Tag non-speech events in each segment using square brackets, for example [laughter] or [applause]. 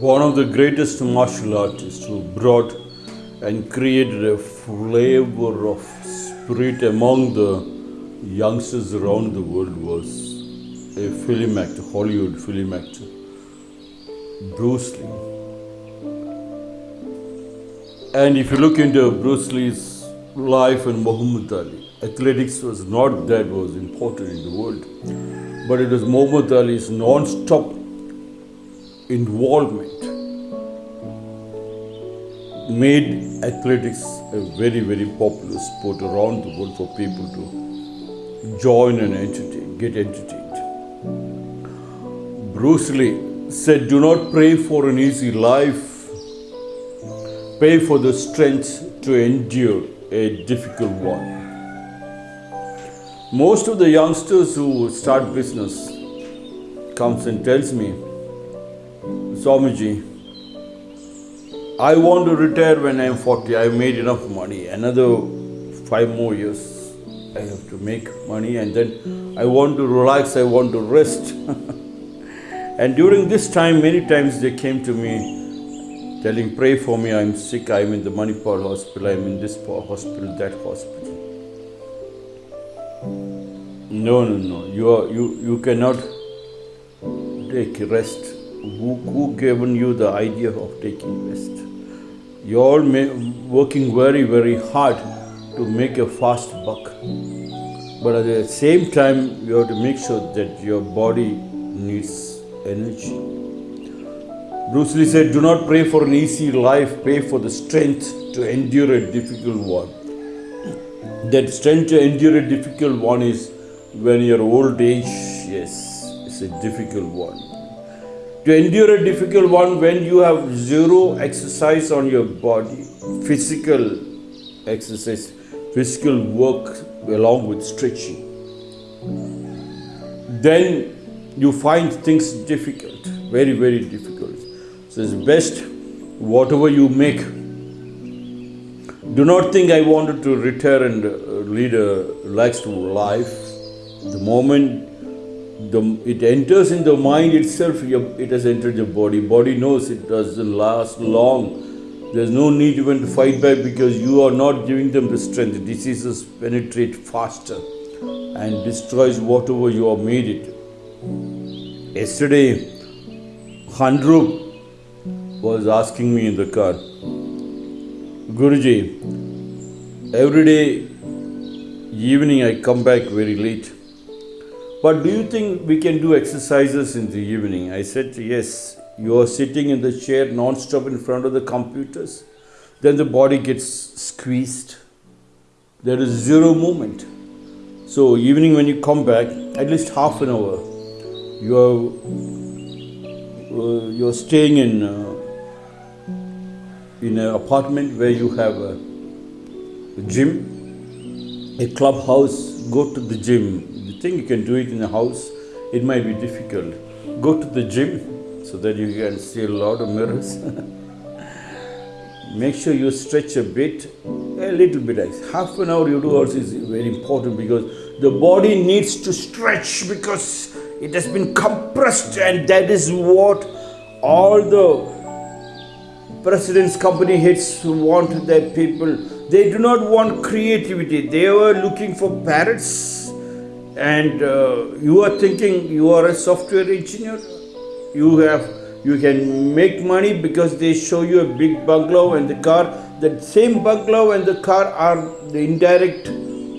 one of the greatest martial artists who brought and created a flavor of spirit among the youngsters around the world was a film actor, Hollywood film actor, Bruce Lee. And if you look into Bruce Lee's life and Muhammad Ali, athletics was not that was important in the world, but it was Muhammad Ali's non-stop involvement made athletics a very, very popular sport around the world for people to join and entertain, get entertained. Bruce Lee said, Do not pray for an easy life, pray for the strength to endure a difficult one. Most of the youngsters who start business comes and tells me, Swamiji, I want to retire when I am 40. I have made enough money. Another five more years, I have to make money and then I want to relax, I want to rest. [laughs] and during this time, many times they came to me telling, Pray for me, I'm sick, I'm in the Manipal hospital, I'm in this hospital, that hospital. No, no, no. You, are, you, you cannot take rest. Who, who given you the idea of taking rest? You're all working very, very hard to make a fast buck. But at the same time, you have to make sure that your body needs energy. Bruce Lee said, Do not pray for an easy life, pray for the strength to endure a difficult one. That strength to endure a difficult one is when your old age, yes, it's a difficult one to endure a difficult one when you have zero exercise on your body, physical exercise, physical work along with stretching. Then you find things difficult, very, very difficult. So it's best whatever you make. Do not think I wanted to retire and uh, lead a relaxed life. The moment the, it enters in the mind itself, it has entered the body. Body knows it doesn't last long. There's no need even to fight back because you are not giving them the strength. Diseases penetrate faster and destroys whatever you have made it. Yesterday, Handrup was asking me in the car, Guruji, every day evening I come back very late but do you think we can do exercises in the evening? I said, yes. You are sitting in the chair non-stop in front of the computers. Then the body gets squeezed. There is zero movement. So evening when you come back, at least half an hour, you are uh, you're staying in uh, in an apartment where you have a gym, a clubhouse. Go to the gym think you can do it in the house, it might be difficult. Go to the gym so that you can see a lot of mirrors. [laughs] Make sure you stretch a bit, a little bit. Half an hour you do also is very important because the body needs to stretch because it has been compressed and that is what all the president's company heads want their people. They do not want creativity. They were looking for parrots and uh, you are thinking you are a software engineer? You have you can make money because they show you a big bungalow and the car that same bungalow and the car are the indirect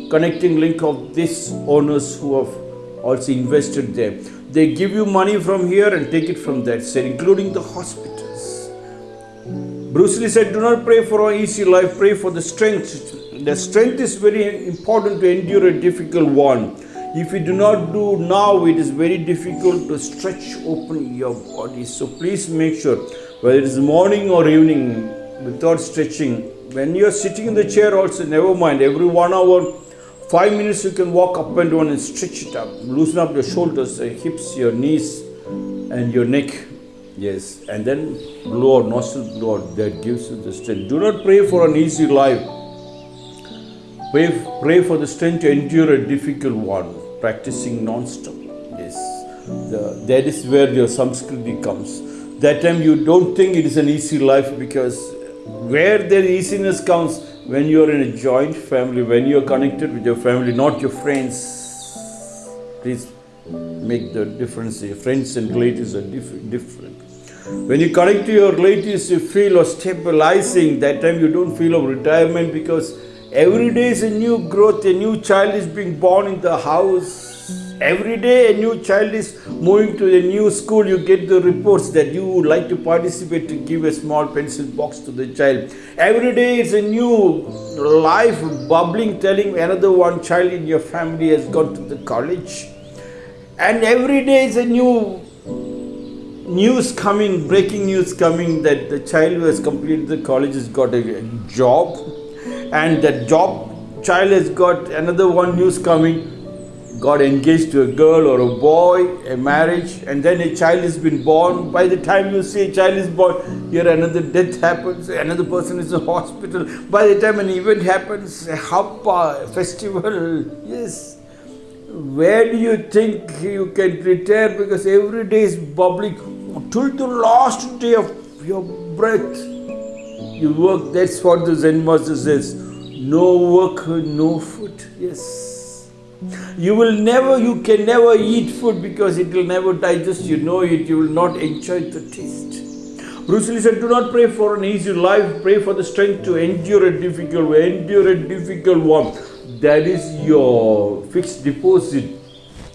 connecting link of these owners who have also invested there. They give you money from here and take it from that side including the hospitals. Bruce lee said do not pray for an easy life pray for the strength. The strength is very important to endure a difficult one if you do not do now, it is very difficult to stretch open your body. So please make sure, whether it is morning or evening, without stretching, when you are sitting in the chair also, never mind, every one hour, five minutes you can walk up and down and stretch it up. Loosen up your shoulders, your hips, your knees, and your neck. Yes, and then blow out, nostril blow out, that gives you the strength. Do not pray for an easy life. Pray, pray for the strength to endure a difficult one, practicing non-stop. Yes, the, that is where your Samskriti comes. that time you don't think it is an easy life because where the easiness comes when you are in a joint family, when you are connected with your family, not your friends. Please make the difference. Your friends and relatives are diff- different. When you connect to your relatives, you feel of stabilizing. That time you don't feel of retirement because every day is a new growth. A new child is being born in the house Every day a new child is moving to a new school, you get the reports that you would like to participate to give a small pencil box to the child. Every day is a new life bubbling, telling another one child in your family has gone to the college. And every day is a new news coming, breaking news coming that the child who has completed the college has got a job, and that job child has got another one news coming got engaged to a girl or a boy, a marriage, and then a child has been born. By the time you see a child is born, here another death happens, another person is in hospital. By the time an event happens, a happa, a festival, [laughs] yes. Where do you think you can retire? Because every day is bubbling till the last day of your breath. You work, that's what the Zen master says. No work, no food. Yes. You will never, you can never eat food because it will never digest. You know it, you will not enjoy the taste. Bruce Lee said, Do not pray for an easy life, pray for the strength to endure a difficult way, endure a difficult one. That is your fixed deposit.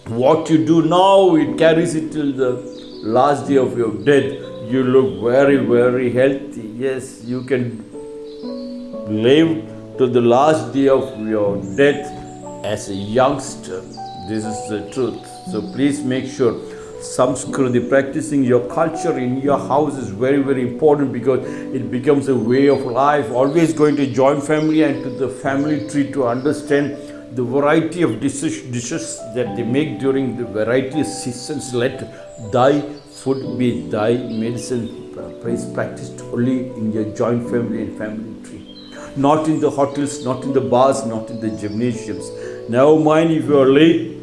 What you do now, it carries it till the last day of your death. You look very, very healthy. Yes, you can live to the last day of your death as a youngster. This is the truth. So please make sure Samskriti, practicing your culture in your house is very, very important because it becomes a way of life. Always going to join family and to the family tree to understand the variety of dishes, dishes that they make during the variety of seasons. Let thy food be thy medicine. Praise practiced only in your joint family and family tree. Not in the hotels, not in the bars, not in the gymnasiums. Never mind if you are late.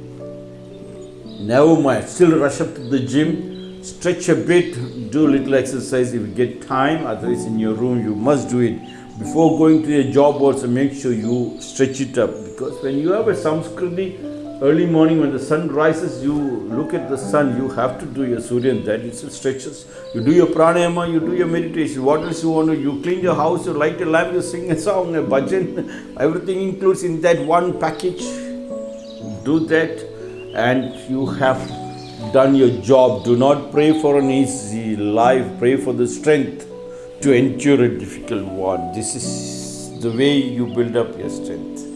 Never mind. Still rush up to the gym. Stretch a bit. Do a little exercise if you get time. Otherwise, in your room, you must do it. Before going to your job, also make sure you stretch it up. Because when you have a Samskriti, early morning when the sun rises, you look at the sun, you have to do your Surya that it stretches. You do your pranayama, you do your meditation. What else you want to You clean your house, you light a lamp, you sing a song, a bhajan. [laughs] Everything includes in that one package. Do that and you have done your job. Do not pray for an easy life, pray for the strength to endure a difficult one. This is the way you build up your strength.